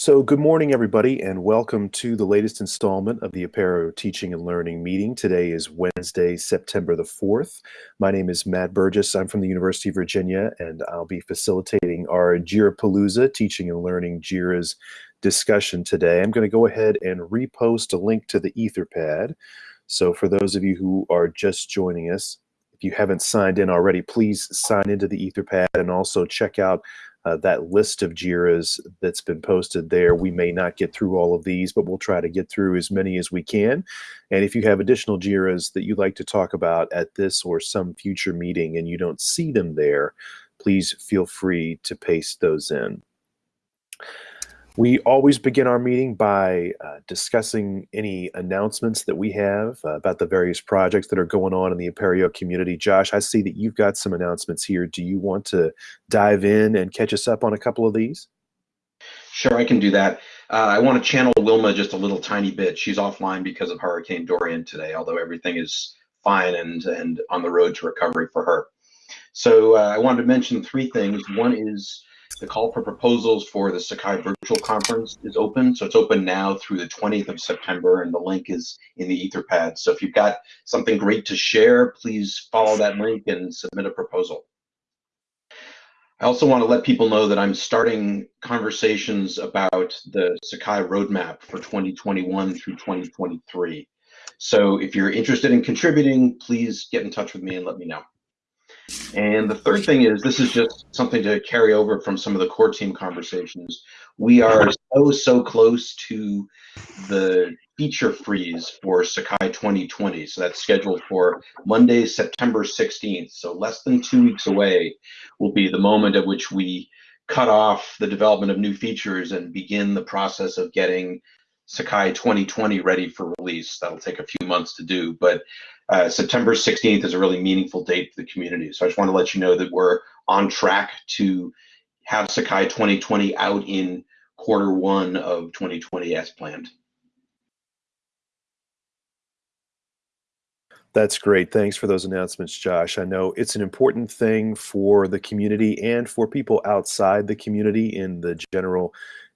So good morning, everybody, and welcome to the latest installment of the Apereo Teaching and Learning Meeting. Today is Wednesday, September the 4th. My name is Matt Burgess. I'm from the University of Virginia, and I'll be facilitating our JIRA Palooza Teaching and Learning JIRA's discussion today. I'm going to go ahead and repost a link to the Etherpad. So for those of you who are just joining us, if you haven't signed in already, please sign into the Etherpad and also check out uh, that list of JIRAs that's been posted there. We may not get through all of these, but we'll try to get through as many as we can. And if you have additional JIRAs that you'd like to talk about at this or some future meeting and you don't see them there, please feel free to paste those in. We always begin our meeting by uh, discussing any announcements that we have uh, about the various projects that are going on in the Apereo community. Josh, I see that you've got some announcements here. Do you want to dive in and catch us up on a couple of these? Sure, I can do that. Uh, I want to channel Wilma just a little tiny bit. She's offline because of Hurricane Dorian today, although everything is fine and, and on the road to recovery for her. So uh, I wanted to mention three things. One is the call for proposals for the Sakai virtual conference is open. So it's open now through the 20th of September, and the link is in the Etherpad. So if you've got something great to share, please follow that link and submit a proposal. I also want to let people know that I'm starting conversations about the Sakai roadmap for 2021 through 2023. So if you're interested in contributing, please get in touch with me and let me know. And the third thing is this is just something to carry over from some of the core team conversations. We are so, so close to the feature freeze for Sakai 2020. So that's scheduled for Monday, September 16th. So less than two weeks away will be the moment at which we cut off the development of new features and begin the process of getting Sakai 2020 ready for release. That'll take a few months to do, but uh, September 16th is a really meaningful date for the community. So I just want to let you know that we're on track to have Sakai 2020 out in quarter one of 2020 as planned. That's great. Thanks for those announcements, Josh. I know it's an important thing for the community and for people outside the community in the general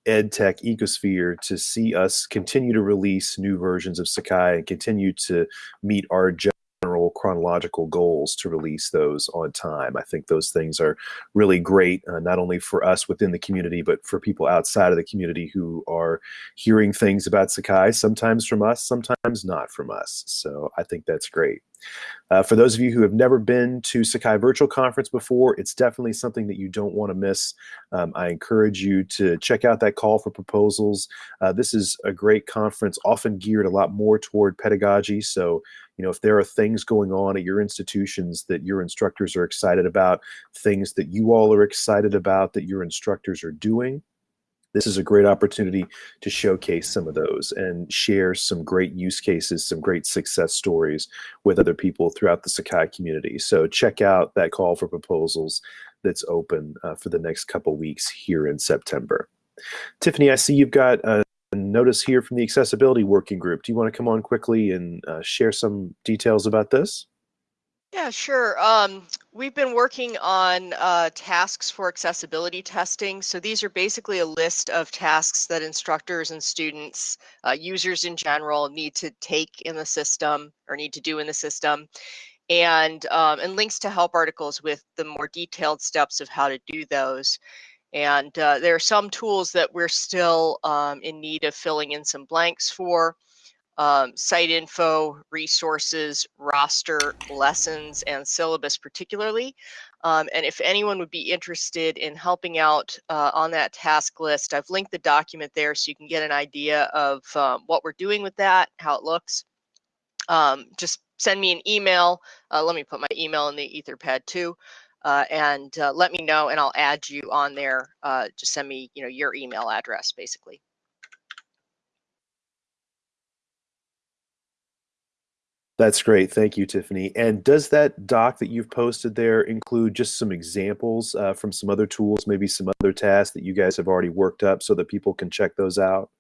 ed tech ecosphere to see us continue to release new versions of Sakai and continue to meet our chronological goals to release those on time. I think those things are really great, uh, not only for us within the community, but for people outside of the community who are hearing things about Sakai, sometimes from us, sometimes not from us. So I think that's great. Uh, for those of you who have never been to Sakai Virtual Conference before, it's definitely something that you don't want to miss. Um, I encourage you to check out that call for proposals. Uh, this is a great conference, often geared a lot more toward pedagogy. So, you know, if there are things going on at your institutions that your instructors are excited about, things that you all are excited about that your instructors are doing, this is a great opportunity to showcase some of those and share some great use cases, some great success stories with other people throughout the Sakai community. So check out that call for proposals that's open uh, for the next couple weeks here in September. Tiffany, I see you've got a notice here from the Accessibility Working Group. Do you want to come on quickly and uh, share some details about this? Yeah, sure. Um, we've been working on uh, tasks for accessibility testing. So these are basically a list of tasks that instructors and students, uh, users in general, need to take in the system or need to do in the system, and um, and links to help articles with the more detailed steps of how to do those. And uh, there are some tools that we're still um, in need of filling in some blanks for um, site info, resources, roster, lessons, and syllabus particularly. Um, and if anyone would be interested in helping out uh, on that task list, I've linked the document there so you can get an idea of um, what we're doing with that, how it looks. Um, just send me an email. Uh, let me put my email in the Etherpad too. Uh, and uh, let me know and I'll add you on there. Uh, just send me, you know, your email address basically. That's great. Thank you, Tiffany. And does that doc that you've posted there include just some examples uh, from some other tools, maybe some other tasks that you guys have already worked up so that people can check those out?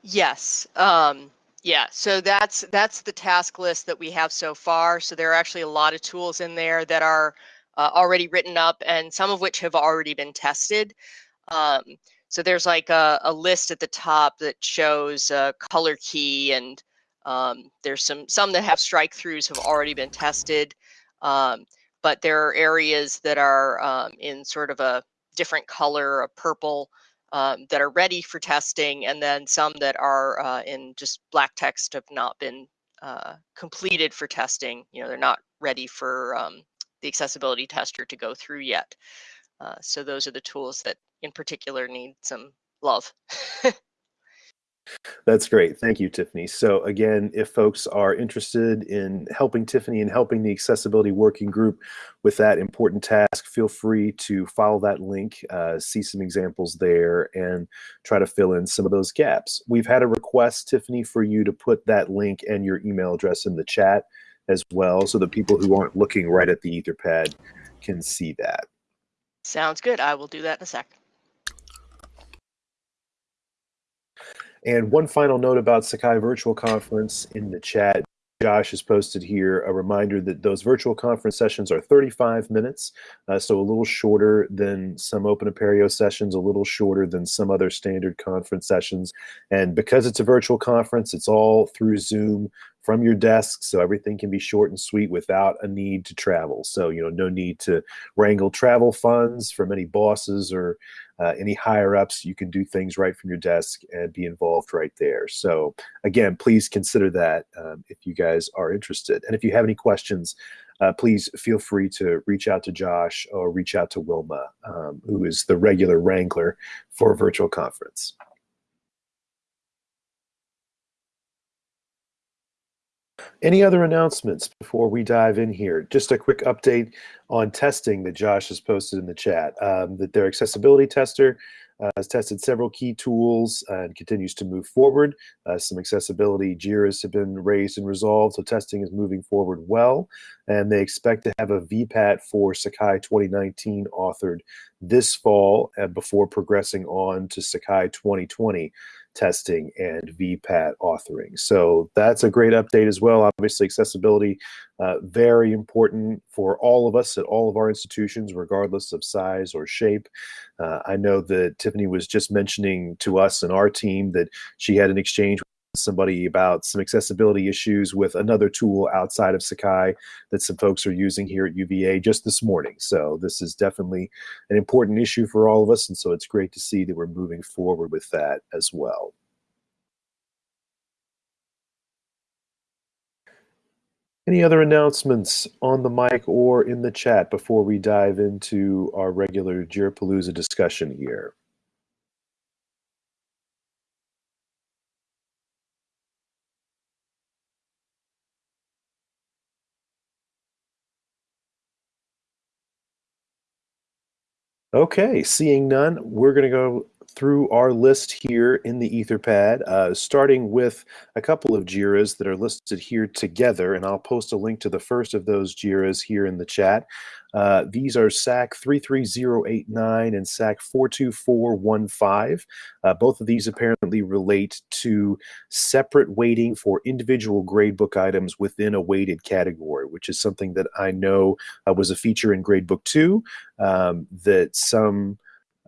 Yes. Um, yeah. So that's that's the task list that we have so far. So there are actually a lot of tools in there that are uh, already written up and some of which have already been tested. Um, so there's like a, a list at the top that shows a color key and um, there's some some that have strike throughs have already been tested, um, but there are areas that are um, in sort of a different color, a purple, um, that are ready for testing, and then some that are uh, in just black text have not been uh, completed for testing. You know, they're not ready for um, the accessibility tester to go through yet. Uh, so those are the tools that in particular need some love. That's great. Thank you, Tiffany. So again, if folks are interested in helping Tiffany and helping the accessibility working group with that important task, feel free to follow that link, uh, see some examples there, and try to fill in some of those gaps. We've had a request, Tiffany, for you to put that link and your email address in the chat as well, so the people who aren't looking right at the Etherpad can see that. Sounds good. I will do that in a sec. And one final note about Sakai Virtual Conference in the chat. Josh has posted here a reminder that those virtual conference sessions are 35 minutes, uh, so a little shorter than some Open Apereo sessions, a little shorter than some other standard conference sessions. And because it's a virtual conference, it's all through Zoom from your desk, so everything can be short and sweet without a need to travel. So, you know, no need to wrangle travel funds from any bosses or uh, any higher ups, you can do things right from your desk and be involved right there. So again, please consider that um, if you guys are interested. And if you have any questions, uh, please feel free to reach out to Josh or reach out to Wilma, um, who is the regular wrangler for virtual conference. Any other announcements before we dive in here? Just a quick update on testing that Josh has posted in the chat. Um, that their accessibility tester uh, has tested several key tools and continues to move forward. Uh, some accessibility JIRAs have been raised and resolved, so testing is moving forward well. And they expect to have a VPAT for Sakai 2019 authored this fall uh, before progressing on to Sakai 2020 testing and VPAT authoring. So that's a great update as well. Obviously, accessibility, uh, very important for all of us at all of our institutions, regardless of size or shape. Uh, I know that Tiffany was just mentioning to us and our team that she had an exchange somebody about some accessibility issues with another tool outside of Sakai that some folks are using here at UVA just this morning. So this is definitely an important issue for all of us. And so it's great to see that we're moving forward with that as well. Any other announcements on the mic or in the chat before we dive into our regular Jirapalooza discussion here? Okay, seeing none, we're going to go through our list here in the Etherpad, uh, starting with a couple of JIRAs that are listed here together, and I'll post a link to the first of those JIRAs here in the chat. Uh, these are SAK 33089 and SAK 42415. Uh, both of these apparently relate to separate weighting for individual gradebook items within a weighted category, which is something that I know uh, was a feature in Gradebook 2 um, that some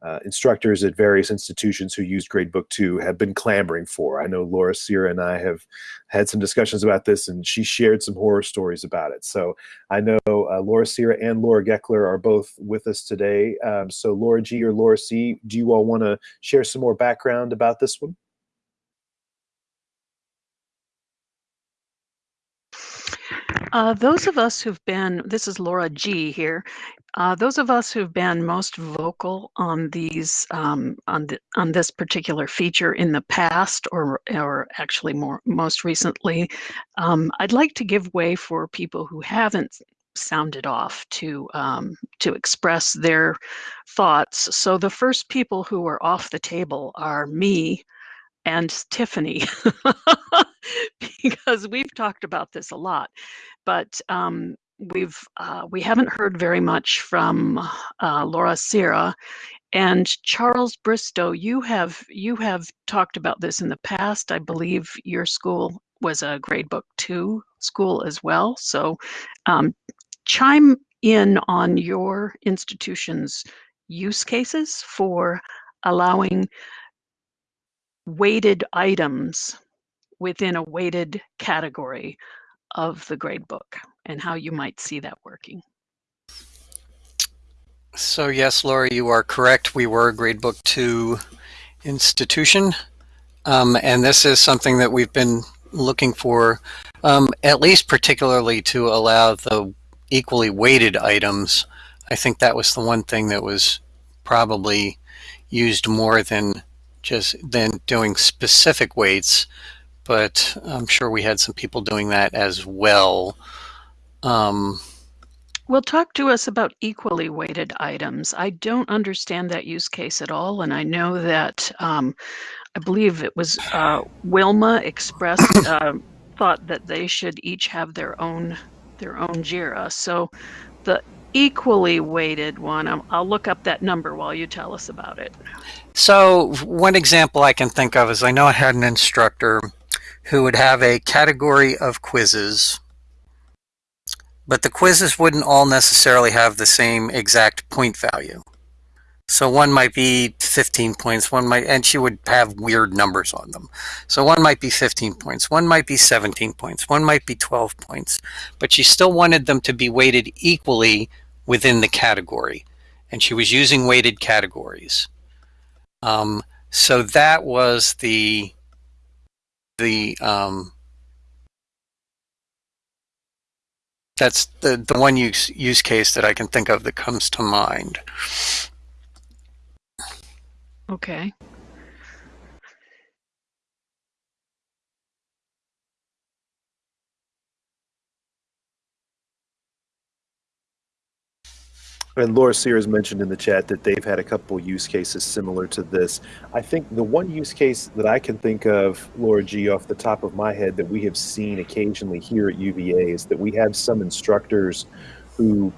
uh, instructors at various institutions who used Gradebook 2 have been clamoring for. I know Laura Sierra and I have had some discussions about this, and she shared some horror stories about it. So I know uh, Laura Sierra and Laura Geckler are both with us today. Um, so Laura G or Laura C, do you all want to share some more background about this one? Uh, those of us who've been, this is Laura G here, uh, those of us who've been most vocal on these, um, on, the, on this particular feature in the past, or, or actually more most recently, um, I'd like to give way for people who haven't sounded off to um, to express their thoughts. So the first people who are off the table are me and Tiffany, because we've talked about this a lot but um, we've uh, we haven't heard very much from uh, Laura Sierra and Charles Bristow. You have you have talked about this in the past. I believe your school was a gradebook two school as well. So um, chime in on your institution's use cases for allowing weighted items within a weighted category of the gradebook and how you might see that working. So yes, Laura, you are correct. We were a gradebook two institution. Um, and this is something that we've been looking for, um, at least particularly to allow the equally weighted items. I think that was the one thing that was probably used more than just than doing specific weights, but I'm sure we had some people doing that as well. Um, well, talk to us about equally weighted items. I don't understand that use case at all, and I know that um, I believe it was uh, Wilma expressed uh, thought that they should each have their own their own JIRA. So the equally weighted one, I'll, I'll look up that number while you tell us about it. So one example I can think of is I know I had an instructor who would have a category of quizzes but the quizzes wouldn't all necessarily have the same exact point value. So one might be 15 points, one might, and she would have weird numbers on them. So one might be 15 points, one might be 17 points, one might be 12 points, but she still wanted them to be weighted equally within the category. And she was using weighted categories. Um, so that was the, the, um, that's the, the one use, use case that I can think of that comes to mind. Okay. And Laura Sears mentioned in the chat that they've had a couple use cases similar to this. I think the one use case that I can think of, Laura G, off the top of my head, that we have seen occasionally here at UVA is that we have some instructors who,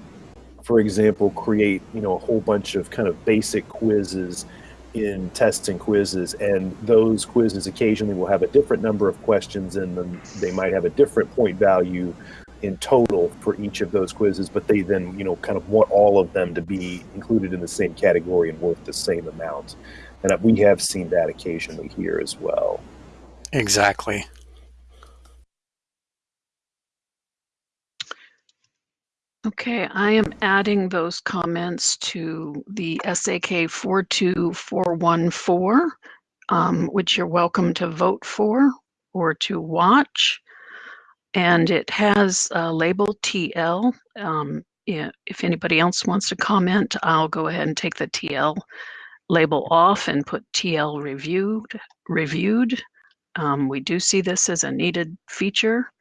for example, create you know a whole bunch of kind of basic quizzes in tests and quizzes, and those quizzes occasionally will have a different number of questions in them. They might have a different point value in total for each of those quizzes, but they then, you know, kind of want all of them to be included in the same category and worth the same amount. And we have seen that occasionally here as well. Exactly. Okay, I am adding those comments to the SAK 42414, um, which you're welcome to vote for or to watch and it has a label TL. Um, if anybody else wants to comment, I'll go ahead and take the TL label off and put TL reviewed. reviewed. Um, we do see this as a needed feature.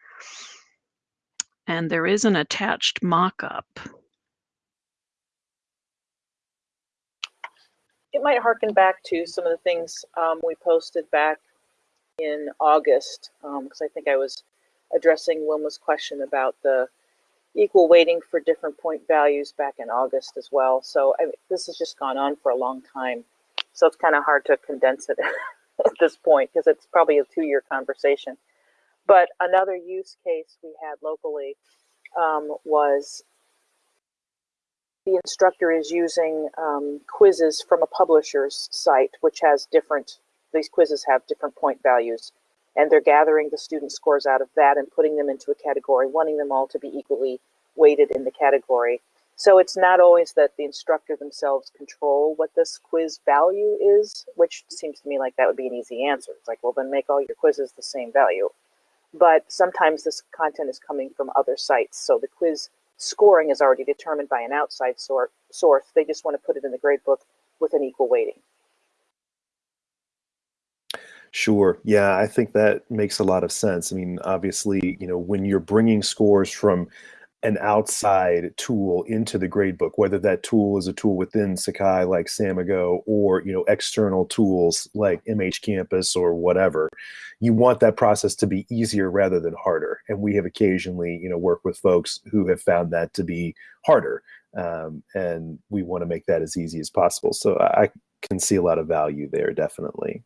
And there is an attached mock-up. It might harken back to some of the things um, we posted back in August, because um, I think I was addressing Wilma's question about the equal weighting for different point values back in August as well. So I mean, this has just gone on for a long time. So it's kind of hard to condense it at this point because it's probably a two-year conversation. But another use case we had locally um, was the instructor is using um, quizzes from a publisher's site, which has different, these quizzes have different point values and they're gathering the student scores out of that and putting them into a category, wanting them all to be equally weighted in the category. So it's not always that the instructor themselves control what this quiz value is, which seems to me like that would be an easy answer. It's like, well, then make all your quizzes the same value. But sometimes this content is coming from other sites. So the quiz scoring is already determined by an outside source. They just want to put it in the gradebook with an equal weighting. Sure. Yeah, I think that makes a lot of sense. I mean, obviously, you know, when you're bringing scores from an outside tool into the gradebook, whether that tool is a tool within Sakai like Samigo or, you know, external tools like MH Campus or whatever, you want that process to be easier rather than harder. And we have occasionally, you know, worked with folks who have found that to be harder. Um, and we want to make that as easy as possible. So I can see a lot of value there, definitely.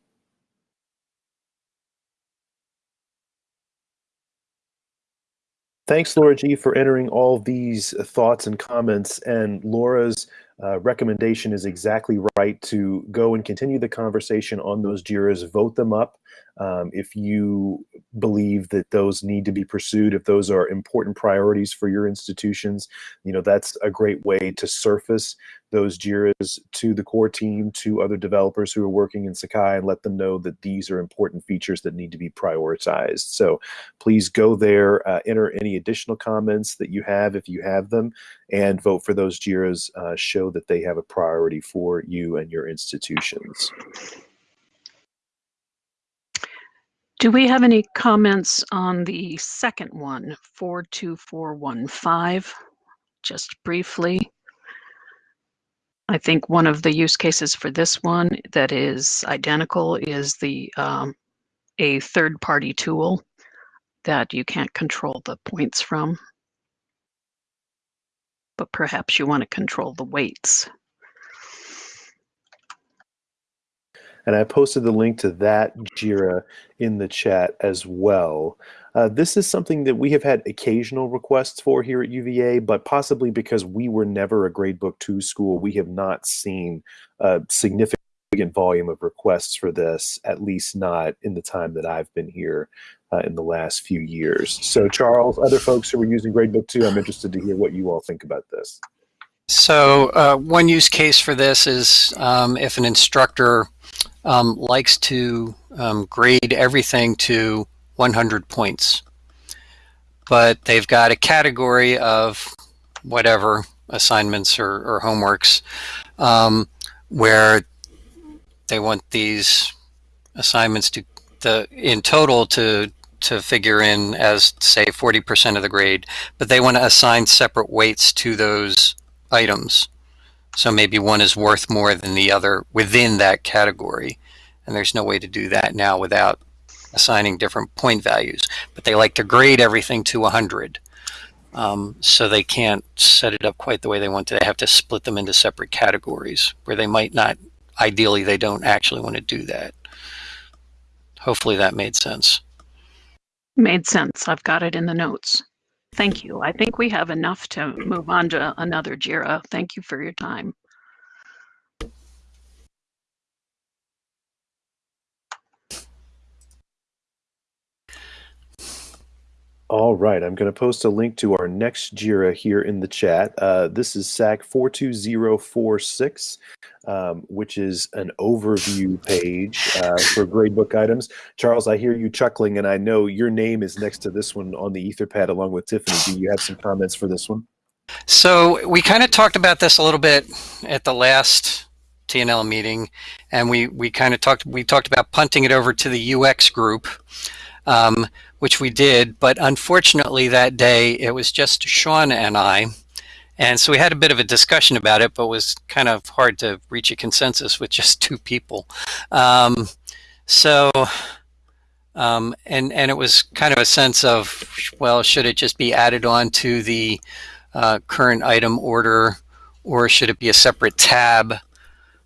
Thanks, Laura G, for entering all these thoughts and comments. And Laura's uh, recommendation is exactly right to go and continue the conversation on those JIRAs, vote them up. Um, if you believe that those need to be pursued, if those are important priorities for your institutions, you know, that's a great way to surface those JIRAs to the core team, to other developers who are working in Sakai and let them know that these are important features that need to be prioritized. So please go there, uh, enter any additional comments that you have if you have them, and vote for those JIRAs, uh, show that they have a priority for you and your institutions. Do we have any comments on the second one, 42415? Just briefly. I think one of the use cases for this one that is identical is the um, a third-party tool that you can't control the points from. But perhaps you want to control the weights. And I posted the link to that JIRA in the chat as well. Uh, this is something that we have had occasional requests for here at UVA, but possibly because we were never a gradebook 2 school, we have not seen a significant volume of requests for this, at least not in the time that I've been here uh, in the last few years. So Charles, other folks who are using gradebook 2, I'm interested to hear what you all think about this. So uh, one use case for this is um, if an instructor um, likes to um, grade everything to 100 points. But they've got a category of whatever assignments or, or homeworks um, where they want these assignments to the in total to to figure in as say 40% of the grade, but they want to assign separate weights to those items. So maybe one is worth more than the other within that category. And there's no way to do that now without assigning different point values. But they like to grade everything to 100. Um, so they can't set it up quite the way they want to. They have to split them into separate categories where they might not, ideally, they don't actually want to do that. Hopefully that made sense. Made sense. I've got it in the notes. Thank you. I think we have enough to move on to another JIRA. Thank you for your time. All right, I'm going to post a link to our next JIRA here in the chat. Uh, this is SAK 42046, um, which is an overview page uh, for gradebook items. Charles, I hear you chuckling, and I know your name is next to this one on the Etherpad along with Tiffany. Do you have some comments for this one? So we kind of talked about this a little bit at the last TNL meeting, and we, we kind of talked, we talked about punting it over to the UX group. Um, which we did. But unfortunately, that day it was just Sean and I. And so we had a bit of a discussion about it, but it was kind of hard to reach a consensus with just two people. Um, so, um, and and it was kind of a sense of, well, should it just be added on to the uh, current item order, or should it be a separate tab?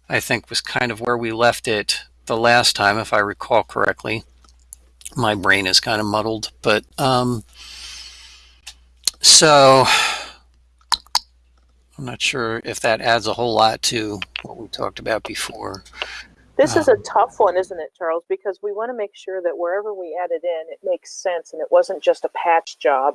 I think was kind of where we left it the last time, if I recall correctly my brain is kind of muddled, but um, so I'm not sure if that adds a whole lot to what we talked about before. This um, is a um, tough one, isn't it, Charles? Because we want to make sure that wherever we add it in, it makes sense and it wasn't just a patch job.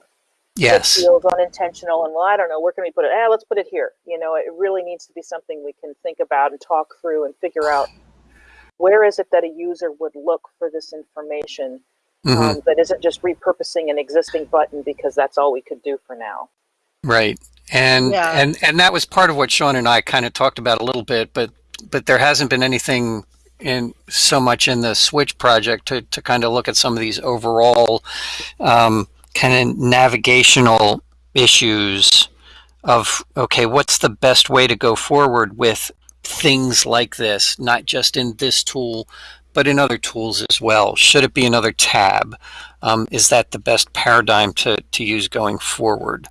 Yes. It feels unintentional and, well, I don't know, where can we put it? Ah, let's put it here. You know, it really needs to be something we can think about and talk through and figure out where is it that a user would look for this information mm-hmm. um, that isn't just repurposing an existing button because that's all we could do for now. Right. And yeah. and and that was part of what Sean and I kind of talked about a little bit, but but there hasn't been anything in so much in the Switch project to, to kind of look at some of these overall um, kind of navigational issues of okay, what's the best way to go forward with things like this, not just in this tool, but in other tools as well. Should it be another tab? Um, is that the best paradigm to, to use going forward?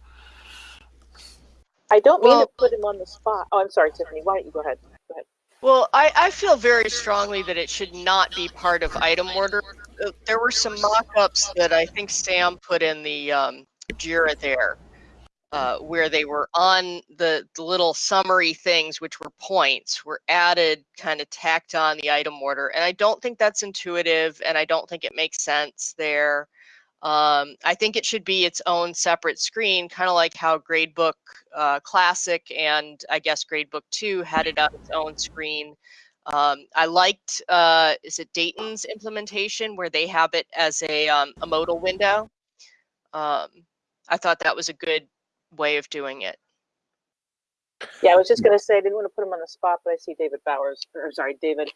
I don't mean well, to put him on the spot. Oh, I'm sorry, Tiffany. Why don't you go ahead? Go ahead. Well, I, I feel very strongly that it should not be part of item order. Uh, there were some mock-ups that I think Sam put in the um, JIRA there. Uh, where they were on the, the little summary things, which were points, were added, kind of tacked on the item order. And I don't think that's intuitive and I don't think it makes sense there. Um, I think it should be its own separate screen, kind of like how Gradebook uh, Classic and I guess Gradebook 2 had it on its own screen. Um, I liked, uh, is it Dayton's implementation where they have it as a, um, a modal window? Um, I thought that was a good way of doing it. Yeah, I was just gonna say, I didn't want to put him on the spot, but I see David Bowers, or sorry, David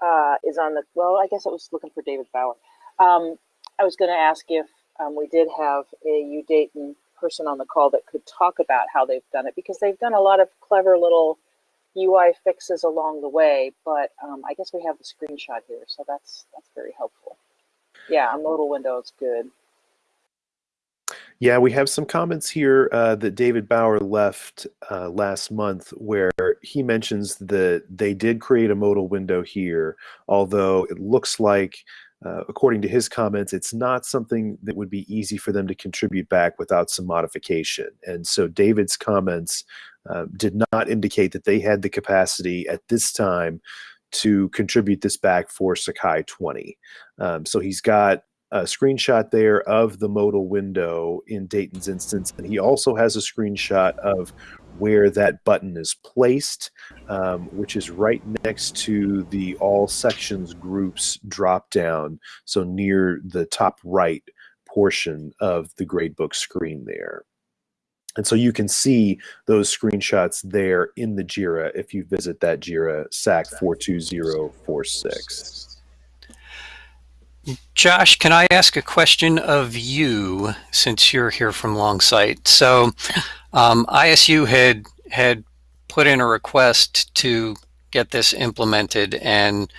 uh, is on the, well, I guess I was looking for David Bauer. Um, I was gonna ask if um, we did have a U Dayton person on the call that could talk about how they've done it, because they've done a lot of clever little UI fixes along the way, but um, I guess we have the screenshot here, so that's that's very helpful. Yeah, a modal window is good. Yeah, we have some comments here uh, that David Bauer left uh, last month where he mentions that they did create a modal window here, although it looks like, uh, according to his comments, it's not something that would be easy for them to contribute back without some modification. And so David's comments uh, did not indicate that they had the capacity at this time to contribute this back for Sakai 20. Um, so he's got a screenshot there of the modal window in Dayton's instance, and he also has a screenshot of where that button is placed, um, which is right next to the all sections groups drop down, so near the top right portion of the gradebook screen there. And so you can see those screenshots there in the JIRA if you visit that JIRA SAK 42046. Josh, can I ask a question of you since you're here from Longsight? So, um, ISU had had put in a request to get this implemented, and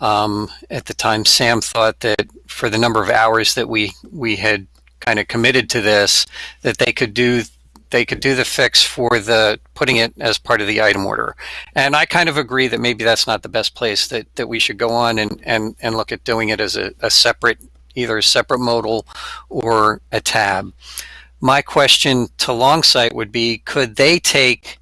um, at the time, Sam thought that for the number of hours that we we had kind of committed to this, that they could do they could do the fix for the putting it as part of the item order. And I kind of agree that maybe that's not the best place that, that we should go on and, and, and look at doing it as a, a separate, either a separate modal or a tab. My question to Longsight would be, could they take,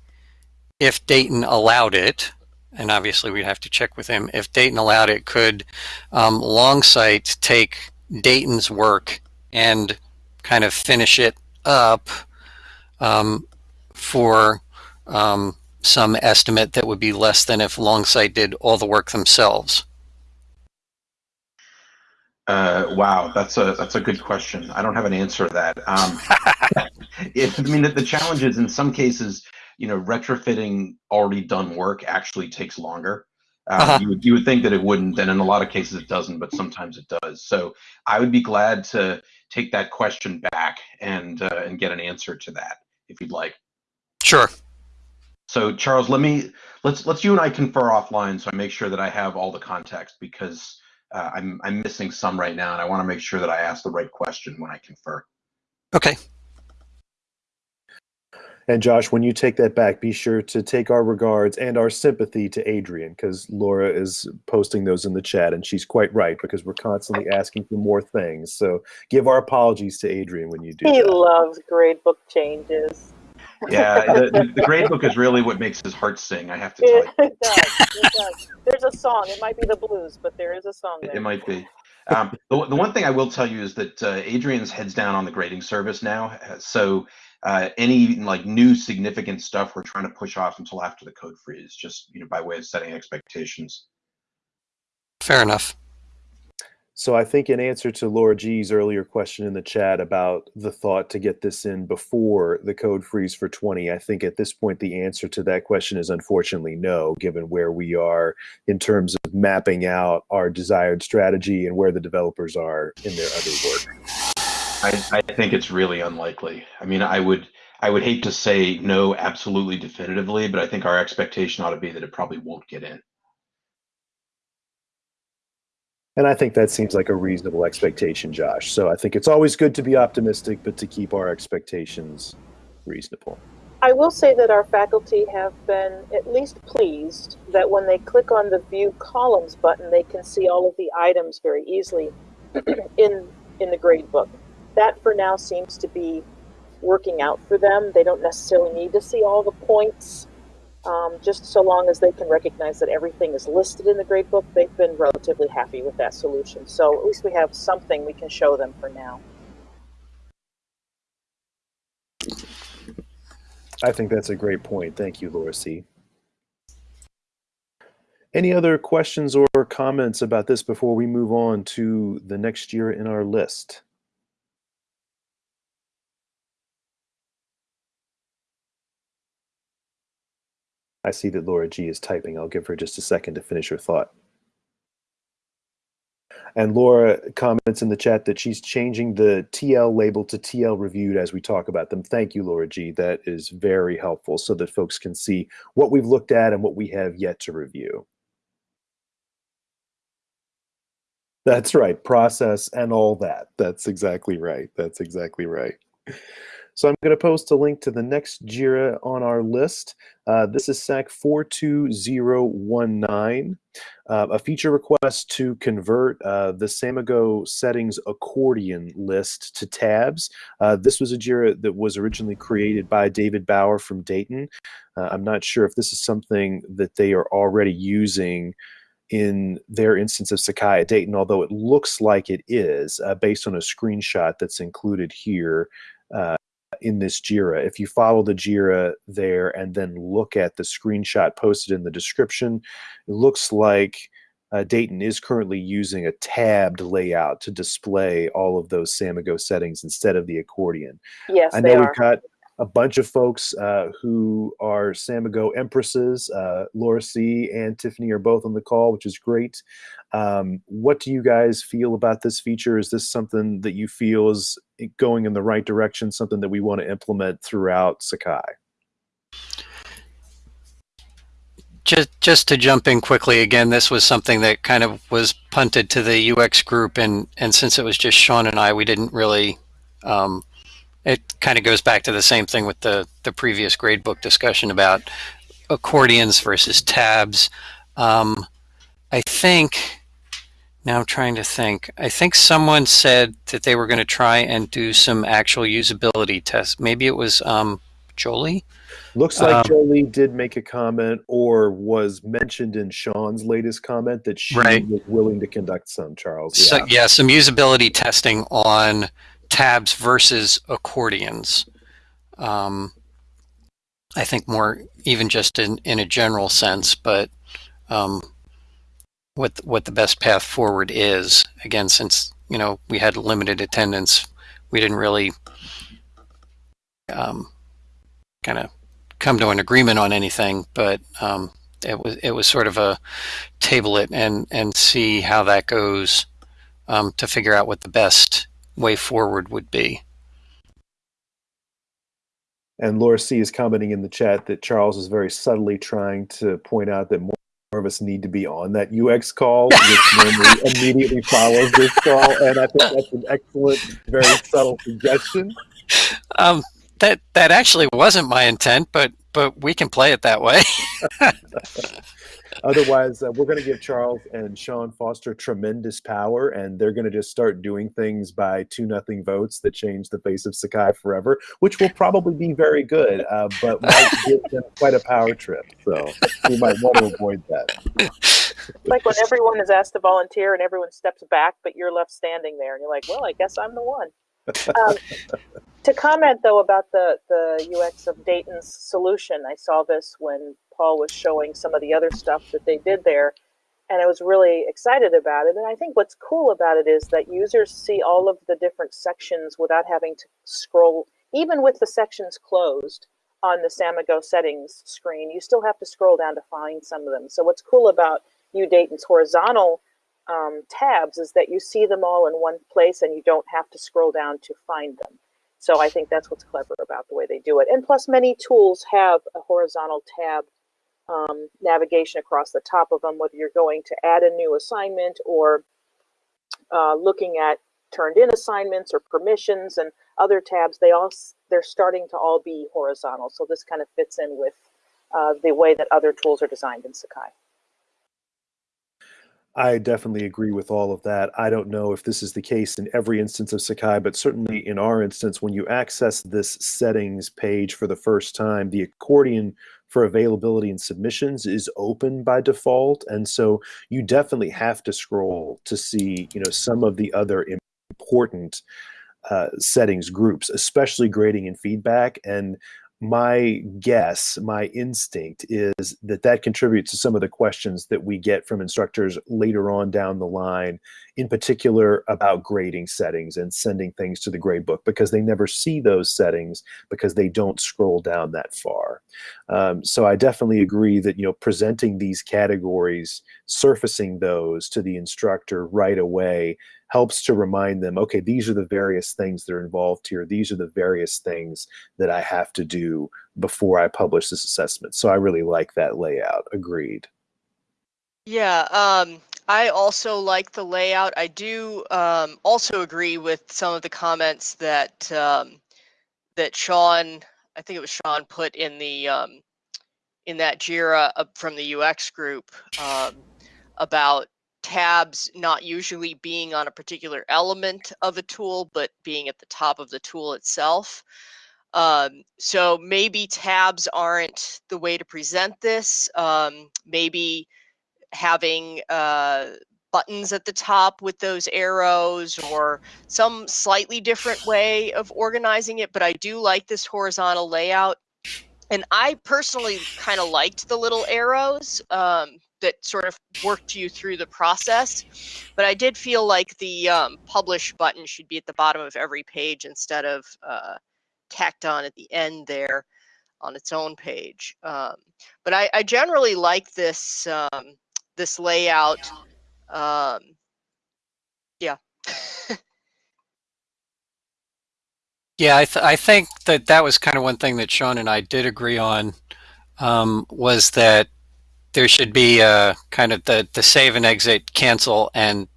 if Dayton allowed it, and obviously we'd have to check with him, if Dayton allowed it, could um, Longsight take Dayton's work and kind of finish it up um, for um, some estimate that would be less than if Longsight did all the work themselves? Uh, wow, that's a that's a good question. I don't have an answer to that. Um, it, I mean, the, the challenge is in some cases, you know, retrofitting already done work actually takes longer. Uh, uh-huh. you, would, you would think that it wouldn't, and in a lot of cases it doesn't, but sometimes it does. So I would be glad to take that question back and uh, and get an answer to that if you'd like. Sure. So Charles, let me let's let's you and I confer offline so I make sure that I have all the context because uh, I'm I'm missing some right now and I want to make sure that I ask the right question when I confer. Okay. And Josh, when you take that back, be sure to take our regards and our sympathy to Adrian because Laura is posting those in the chat and she's quite right because we're constantly asking for more things. So give our apologies to Adrian when you do. He that. loves gradebook changes. Yeah, the, the, the gradebook is really what makes his heart sing. I have to tell you. It does. It does. There's a song. It might be the blues, but there is a song. There. It might be. Um, the, the one thing I will tell you is that uh, Adrian's heads down on the grading service now. So uh, any like new significant stuff we're trying to push off until after the code freeze, just you know by way of setting expectations. Fair enough. So I think in answer to Laura G's earlier question in the chat about the thought to get this in before the code freeze for 20, I think at this point the answer to that question is unfortunately no, given where we are in terms of mapping out our desired strategy and where the developers are in their other work. I, I think it's really unlikely. I mean, I would I would hate to say no absolutely definitively, but I think our expectation ought to be that it probably won't get in. And I think that seems like a reasonable expectation, Josh. So I think it's always good to be optimistic, but to keep our expectations reasonable. I will say that our faculty have been at least pleased that when they click on the View Columns button, they can see all of the items very easily in in the grade book. That for now seems to be working out for them. They don't necessarily need to see all the points. Um, just so long as they can recognize that everything is listed in the gradebook, they've been relatively happy with that solution. So at least we have something we can show them for now. I think that's a great point. Thank you, Laura C. Any other questions or comments about this before we move on to the next JIRA in our list? I see that Laura G is typing. I'll give her just a second to finish her thought. And Laura comments in the chat that she's changing the TL label to TL reviewed as we talk about them. Thank you, Laura G. That is very helpful so that folks can see what we've looked at and what we have yet to review. That's right, process and all that. That's exactly right. That's exactly right. So I'm going to post a link to the next JIRA on our list. Uh, this is SAK 42019, uh, a feature request to convert uh, the Samigo settings accordion list to tabs. Uh, this was a JIRA that was originally created by David Bauer from Dayton. Uh, I'm not sure if this is something that they are already using in their instance of Sakai at Dayton, although it looks like it is uh, based on a screenshot that's included here in this JIRA. If you follow the JIRA there and then look at the screenshot posted in the description, it looks like uh, Dayton is currently using a tabbed layout to display all of those Samigo settings instead of the accordion. Yes, I know we've got a bunch of folks uh, who are Samigo Empresses. Uh, Laura C. and Tiffany are both on the call, which is great. Um, what do you guys feel about this feature? Is this something that you feel is going in the right direction, something that we want to implement throughout Sakai? Just, just to jump in quickly again, this was something that kind of was punted to the UX group, and and since it was just Sean and I, we didn't really um, it kind of goes back to the same thing with the the previous gradebook discussion about accordions versus tabs. Um, I think now I'm trying to think. I think someone said that they were going to try and do some actual usability tests. Maybe it was um, Jolie. Looks like um, Jolie did make a comment or was mentioned in Sean's latest comment that she right. was willing to conduct some, Charles. Yeah. So, yeah, some usability testing on tabs versus accordions. Um, I think more even just in, in a general sense, but um, what what the best path forward is. Again, since you know we had limited attendance, we didn't really um, kind of come to an agreement on anything, but um, it was it was sort of a table it and and see how that goes um, to figure out what the best way forward would be. And Laura C is commenting in the chat that Charles is very subtly trying to point out that more of us need to be on that UX call, which immediately follows this call. And I think that's an excellent, very subtle suggestion. Um, that that actually wasn't my intent, but but we can play it that way. Otherwise, uh, we're going to give Charles and Sean Foster tremendous power, and they're going to just start doing things by two nothing votes that change the face of Sakai forever, which will probably be very good, uh, but might give them quite a power trip. So we might want to avoid that. Like when everyone is asked to volunteer and everyone steps back, but you're left standing there, and you're like, "Well, I guess I'm the one." Um, to comment though about the the UX of Dayton's solution, I saw this when Paul was showing some of the other stuff that they did there, and I was really excited about it. And I think what's cool about it is that users see all of the different sections without having to scroll, even with the sections closed on the Samigo settings screen, you still have to scroll down to find some of them. So what's cool about UDayton's horizontal um, tabs is that you see them all in one place and you don't have to scroll down to find them. So I think that's what's clever about the way they do it. And plus, many tools have a horizontal tab um, navigation across the top of them, whether you're going to add a new assignment or uh, looking at turned in assignments or permissions and other tabs, they all they're starting to all be horizontal. So this kind of fits in with uh, the way that other tools are designed in Sakai. I definitely agree with all of that. I don't know if this is the case in every instance of Sakai, but certainly in our instance, when you access this settings page for the first time, the accordion for availability and submissions is open by default. And so you definitely have to scroll to see, you know, some of the other important uh, settings groups, especially grading and feedback. And my guess, my instinct is that that contributes to some of the questions that we get from instructors later on down the line, in particular about grading settings and sending things to the gradebook because they never see those settings because they don't scroll down that far. Um, so I definitely agree that you know presenting these categories, surfacing those to the instructor right away helps to remind them, okay, these are the various things that are involved here. These are the various things that I have to do before I publish this assessment. So I really like that layout. Agreed. Yeah, um, I also like the layout. I do um, also agree with some of the comments that um, that Sean, I think it was Sean, put in the um, in that Jira from the UX group um, about tabs not usually being on a particular element of a tool, but being at the top of the tool itself. Um, so maybe tabs aren't the way to present this. Um, maybe having uh, buttons at the top with those arrows or some slightly different way of organizing it. But I do like this horizontal layout. And I personally kind of liked the little arrows. Um, that sort of worked you through the process. But I did feel like the um, publish button should be at the bottom of every page instead of uh, tacked on at the end there on its own page. Um, but I, I, generally like this um, this layout. Um, yeah. yeah, I, th- I think that that was kind of one thing that Sean and I did agree on um, was that there should be a kind of the, the save and exit, cancel, and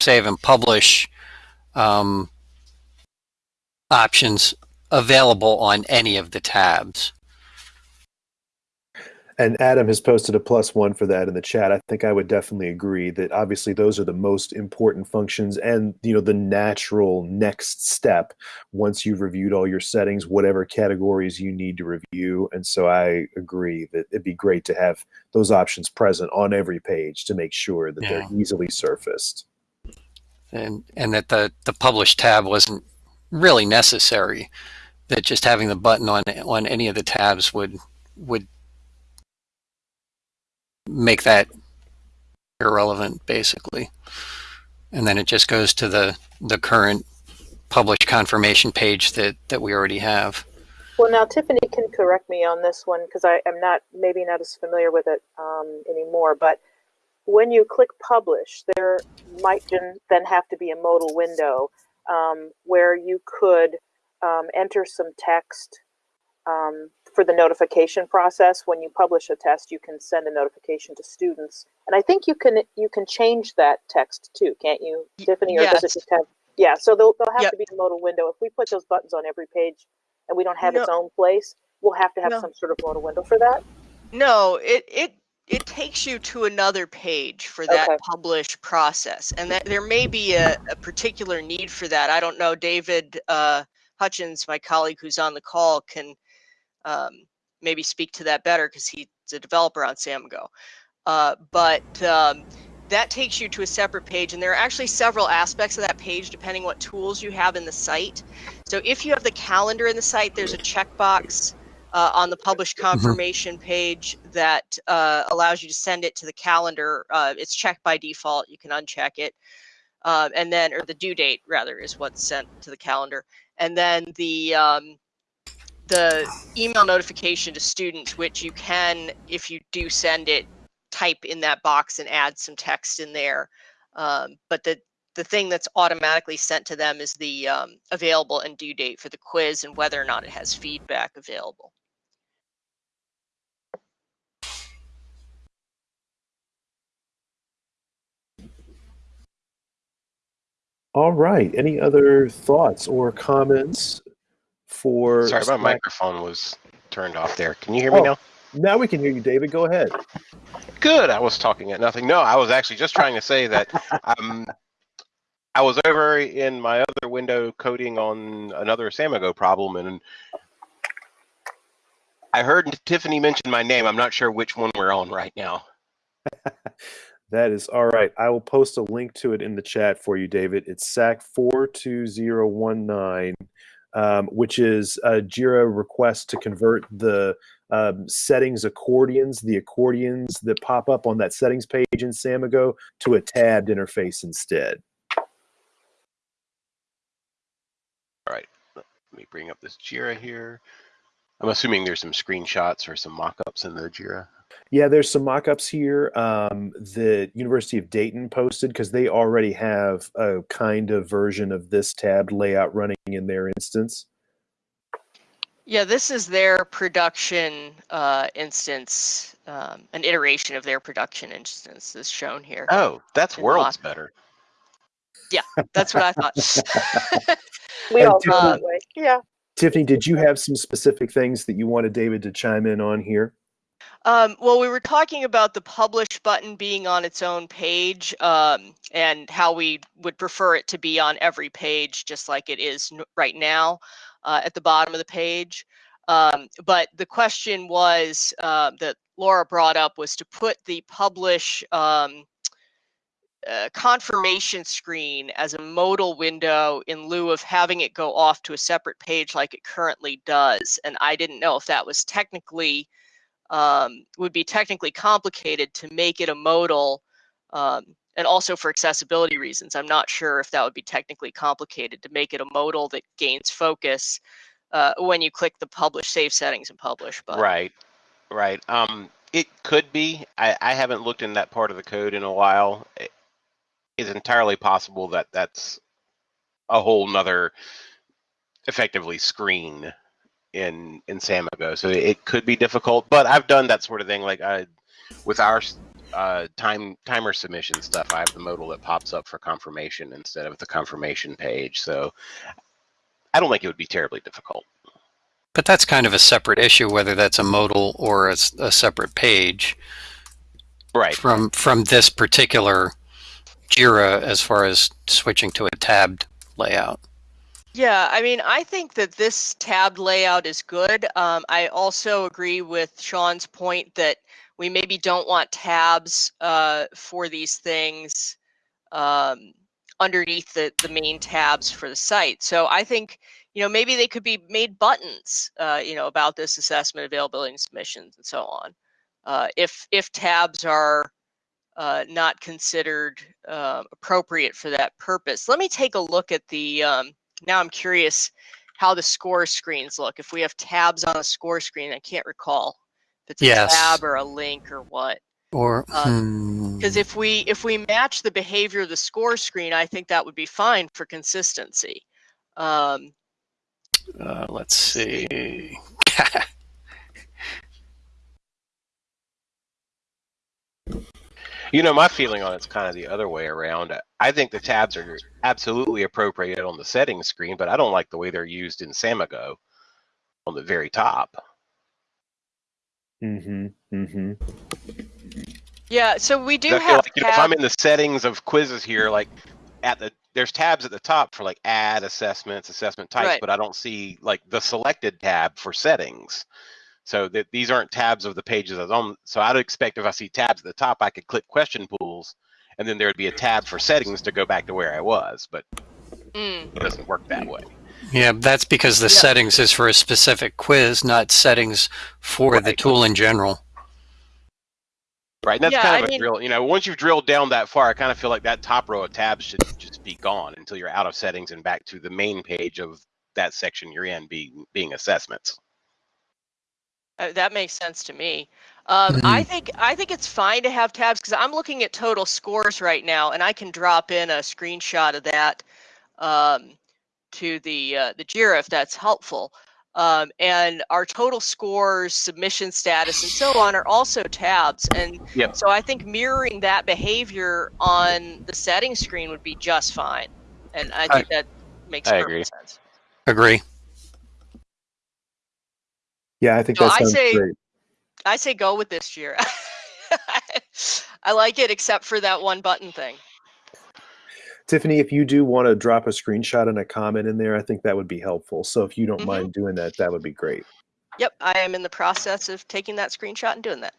save and publish um, options available on any of the tabs. And Adam has posted a plus one for that in the chat. I think I would definitely agree that obviously those are the most important functions and you know the natural next step once you've reviewed all your settings, whatever categories you need to review. And so I agree that it'd be great to have those options present on every page to make sure that yeah. they're easily surfaced. And and that the the publish tab wasn't really necessary. That just having the button on on any of the tabs would would make that irrelevant basically. And then it just goes to the, the current published confirmation page that, that we already have. Well, now Tiffany can correct me on this one because I am not maybe not as familiar with it um, anymore. But when you click publish, there might then have to be a modal window um, where you could um, enter some text um, for the notification process. When you publish a test, you can send a notification to students, and I think you can you can change that text too, can't you, Tiffany? Or yes. does it just have? Yeah, so they'll, there'll have yep. to be a modal window. If we put those buttons on every page, and we don't have no. its own place, we'll have to have no. some sort of modal window for that. No, it it it takes you to another page for that okay. publish process, and that there may be a, a, particular need for that. I don't know. David uh, Hutchins, my colleague who's on the call, can um, maybe speak to that better because he's a developer on Samigo. Uh, but um, that takes you to a separate page, and there are actually several aspects of that page depending what tools you have in the site. So if you have the calendar in the site, there's a checkbox uh, on the published mm-hmm. confirmation page that uh, allows you to send it to the calendar. Uh, it's checked by default. You can uncheck it. Uh, and then, or the due date rather, is what's sent to the calendar. And then the um, the email notification to students, which you can, if you do send it, type in that box and add some text in there. Um, but the the thing that's automatically sent to them is the um, available and due date for the quiz and whether or not it has feedback available. All right. Any other thoughts or comments for. Sorry, my microphone was turned off there. Can you hear me oh, now? Now we can hear you, David. Go ahead. Good. I was talking at nothing. No, I was actually just trying to say that um, I was over in my other window coding on another Samigo problem, and I heard Tiffany mention my name. I'm not sure which one we're on right now. That is all right. I will post a link to it in the chat for you, David. It's SAK 42019, um, which is a JIRA request to convert the um, settings accordions, the accordions that pop up on that settings page in Samigo to a tabbed interface instead. All right. Let me bring up this Jira here. I'm assuming there's some screenshots or some mock-ups in the Jira. Yeah, there's some mock-ups here um, that University of Dayton posted because they already have a kind of version of this tabbed layout running in their instance. Yeah, this is their production uh, instance, um, an iteration of their production instance is shown here. Oh, that's worlds better. Yeah, That's what I thought. We And all thought feel that way. Yeah. Tiffany, did you have some specific things that you wanted David to chime in on here? Um, well, we were talking about the publish button being on its own page um, and how we would prefer it to be on every page, just like it is right now uh, at the bottom of the page. Um, but the question was uh, that Laura brought up was to put the publish um, confirmation screen as a modal window in lieu of having it go off to a separate page like it currently does. And I didn't know if that was technically um, would be technically complicated to make it a modal um, and also for accessibility reasons i'm not sure if that would be technically complicated to make it a modal that gains focus uh, when you click the publish save settings and publish button Right, right. Um, it could be. I, I haven't looked in that part of the code in a while. It's entirely possible that that's a whole nother, effectively screen in in Samigo. So it could be difficult. But I've done that sort of thing. Like I, with our uh, time timer submission stuff, I have the modal that pops up for confirmation instead of the confirmation page. So I don't think it would be terribly difficult. But that's kind of a separate issue, whether that's a modal or a separate page Right. from from this particular Jira as far as switching to a tabbed layout. Yeah, I mean, I think that this tabbed layout is good. Um, I also agree with Sean's point that we maybe don't want tabs uh, for these things um, underneath the, the main tabs for the site. So I think, you know, maybe they could be made buttons, uh, you know, about this assessment, availability, and submissions, and so on. Uh, if if tabs are uh, not considered uh, appropriate for that purpose. Let me take a look at the, um, now I'm curious how the score screens look. If we have tabs on a score screen, I can't recall if it's Yes. a tab or a link or what. Or Uh, hmm, Because if we if we match the behavior of the score screen, I think that would be fine for consistency. Um, uh, let's see. You know, my feeling on it's kind of the other way around. I think the tabs are absolutely appropriate on the settings screen, but I don't like the way they're used in Samigo on the very top. Mm-hmm. Mm-hmm. yeah, so we do I feel have like, you know, if I'm in the settings of quizzes here, like at the there's tabs at the top for like add assessments, assessment types, Right. but I don't see like the selected tab for settings. So that these aren't tabs of the pages I was on. So I'd expect if I see tabs at the top, I could click question pools, and then there'd be a tab for settings to go back to where I was. But Mm. it doesn't work that way. Yeah, that's because the Yeah. settings is for a specific quiz, not settings for the tool in general. Right, and that's Yeah, kind of a mean- drill. You know, once you've drilled down that far, I kind of feel like that top row of tabs should just be gone until you're out of settings and back to the main page of that section you're in, being being assessments. Uh, that makes sense to me. Um, I think I think it's fine to have tabs because I'm looking at total scores right now, and I can drop in a screenshot of that um, to the uh, the Jira if that's helpful. Um, and our total scores, submission status, and so on are also tabs. And Yep. so I think mirroring that behavior on the settings screen would be just fine. And I think that makes I perfect agree. sense. Agree. Yeah, I think So that I sounds say- great. I say go with this year. I like it except for that one button thing. Tiffany, if you do want to drop a screenshot and a comment in there, I think that would be helpful. So if you don't Mhm. mind doing that, that would be great. Yep, I am in the process of taking that screenshot and doing that.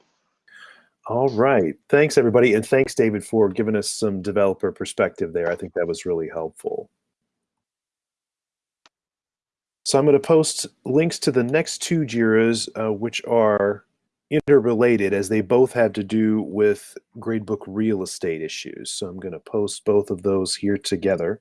All right. Thanks, everybody. And thanks, David, for giving us some developer perspective there. I think that was really helpful. So I'm going to post links to the next two JIRAs, uh, which are interrelated as they both have to do with gradebook real estate issues. So I'm going to post both of those here together.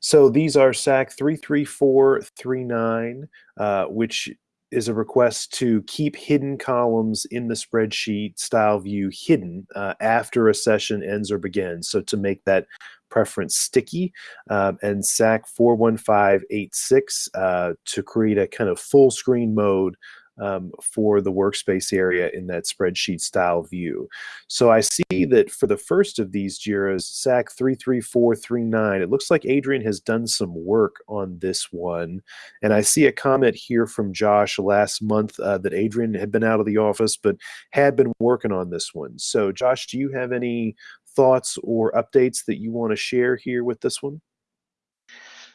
So these are SAK 33439, uh, which is a request to keep hidden columns in the spreadsheet style view hidden uh, after a session ends or begins. So to make that preference sticky um, and SAK 41586 uh, to create a kind of full screen mode um, for the workspace area in that spreadsheet style view. So I see that for the first of these JIRAs, SAK 33439, it looks like Adrian has done some work on this one. And I see a comment here from Josh last month uh, that Adrian had been out of the office but had been working on this one. So Josh, do you have any thoughts or updates that you want to share here with this one?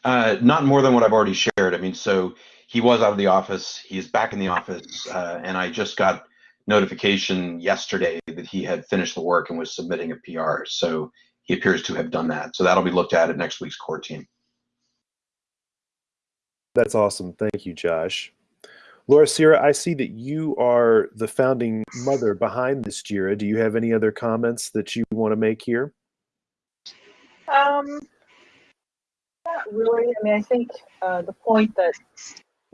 Uh, not more than what I've already shared. I mean, so he was out of the office. He is back in the office, uh, and I just got notification yesterday that he had finished the work and was submitting a PR. So he appears to have done that. So that'll be looked at at next week's core team. That's awesome. Thank you, Josh. Laura Sierra, I see that you are the founding mother behind this JIRA. Do you have any other comments that you want to make here? Um, not really. I mean, I think uh, the point that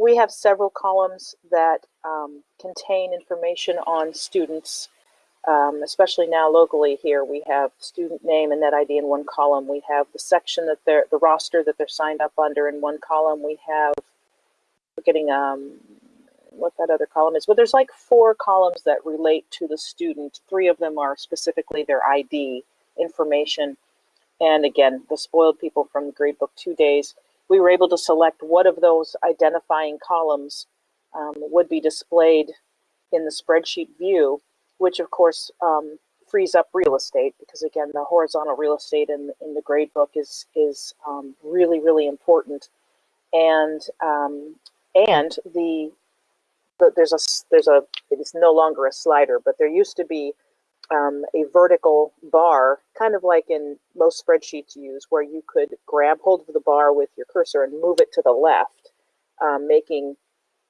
we have several columns that um, contain information on students, um, especially now locally here. We have student name and net ID in one column. We have the section that they're, the roster that they're signed up under in one column. We have, we're getting, um, what that other column is, but there's like four columns that relate to the student. Three of them are specifically their ID information. And again, the spoiled people from the gradebook two days, we were able to select what of those identifying columns um, would be displayed in the spreadsheet view, which of course um, frees up real estate because again, the horizontal real estate in, in the gradebook is, is um, really, really important. And, um, and the, the, there's a, there's a, it is no longer a slider, but there used to be um, a vertical bar, kind of like in most spreadsheets use, where you could grab hold of the bar with your cursor and move it to the left, um, making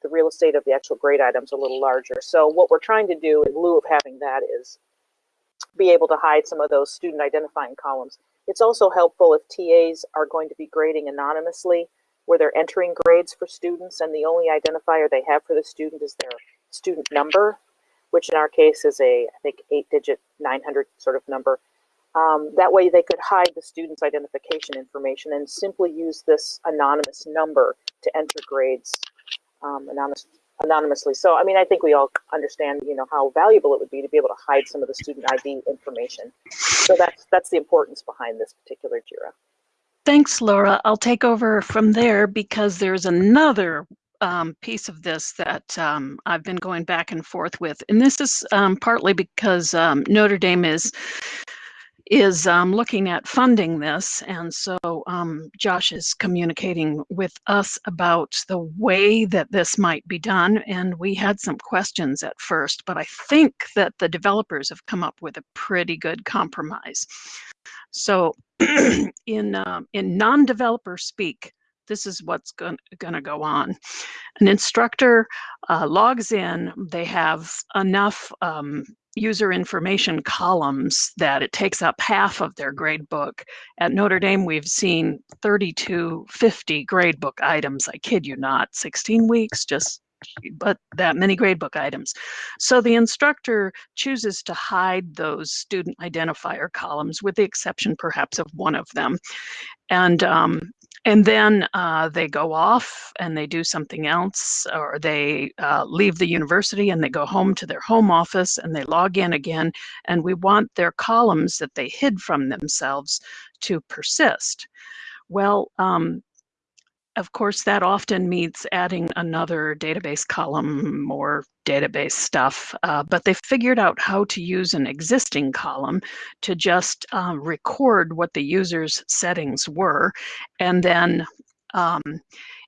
the real estate of the actual grade items a little larger. So what we're trying to do in lieu of having that is be able to hide some of those student identifying columns. It's also helpful if TAs are going to be grading anonymously, where they're entering grades for students and the only identifier they have for the student is their student number which in our case is a, I think, eight digit 900 sort of number. Um, that way they could hide the student's identification information and simply use this anonymous number to enter grades um, anonymous, anonymously. So, I mean, I think we all understand, you know, how valuable it would be to be able to hide some of the student ID information. So that's, that's the importance behind this particular JIRA. Thanks, Laura. I'll take over from there because there's another um, piece of this that um, I've been going back and forth with, and this is um, partly because um, Notre Dame is is um, looking at funding this, and so um, Josh is communicating with us about the way that this might be done, and we had some questions at first, but I think that the developers have come up with a pretty good compromise. So, in uh, in non-developer speak, this is what's going to go on. An instructor uh, logs in, they have enough um, user information columns that it takes up half of their grade book. At Notre Dame, we've seen 32, 50 grade book items. I kid you not, 16 weeks, just but that many gradebook items. So the instructor chooses to hide those student identifier columns with the exception perhaps of one of them. And um, and then uh, they go off and they do something else or they uh, leave the university and they go home to their home office and they log in again and we want their columns that they hid from themselves to persist. Well um, of course, that often means adding another database column or database stuff, uh, but they figured out how to use an existing column to just uh, record what the user's settings were. And then um,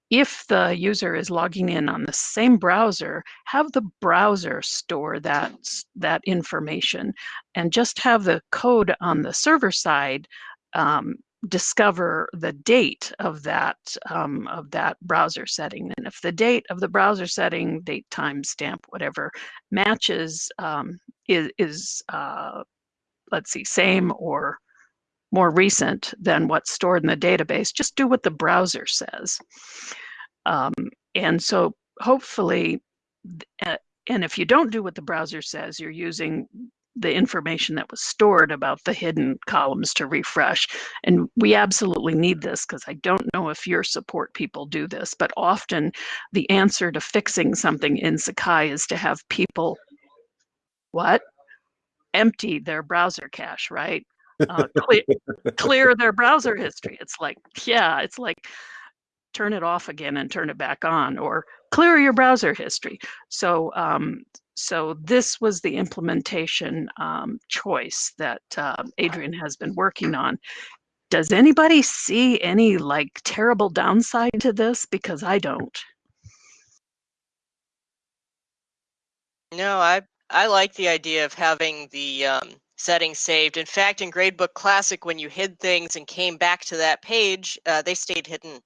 if the user is logging in on the same browser, have the browser store that, that information and just have the code on the server side um, discover the date of that um, of that browser setting. And if the date of the browser setting, date, time, stamp, whatever, matches um, is, is uh, let's see, same or more recent than what's stored in the database, just do what the browser says. Um, and so hopefully, and if you don't do what the browser says, you're using the information that was stored about the hidden columns to refresh. And we absolutely need this because I don't know if your support people do this, but often the answer to fixing something in Sakai is to have people, what? Empty their browser cache, right? Uh, clear, clear their browser history. It's like, yeah, it's like turn it off again and turn it back on or clear your browser history. So um, so this was the implementation um, choice that uh, Adrian has been working on. Does anybody see any like terrible downside to this? Because I don't. No, I I like the idea of having the um, settings saved. In fact, in Gradebook Classic, when you hid things and came back to that page, uh, they stayed hidden